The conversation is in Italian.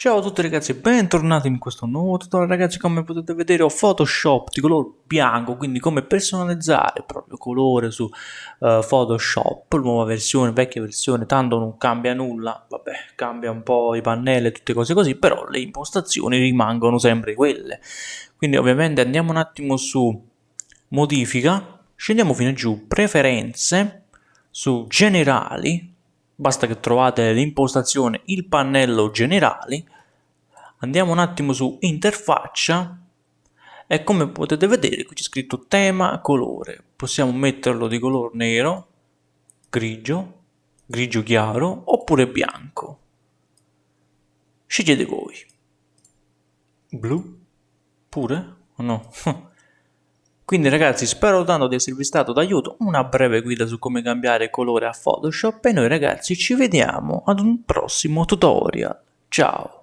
Ciao a tutti ragazzi bentornati in questo nuovo tutorial. Ragazzi come potete vedere ho Photoshop di colore bianco quindi come personalizzare il proprio colore su uh, Photoshop nuova versione, vecchia versione tanto non cambia nulla. Vabbè cambia un po' i pannelli e tutte cose così però le impostazioni rimangono sempre quelle. Quindi ovviamente andiamo un attimo su modifica. Scendiamo fino giù. Preferenze su generali basta che trovate l'impostazione il pannello generali andiamo un attimo su interfaccia. E come potete vedere qui c'è scritto tema colore. Possiamo metterlo di colore nero grigio grigio chiaro oppure bianco. Scegliete voi. Blu? Pure? O no Quindi ragazzi spero tanto di esservi stato d'aiuto, una breve guida su come cambiare colore a Photoshop e noi ragazzi ci vediamo ad un prossimo tutorial. Ciao!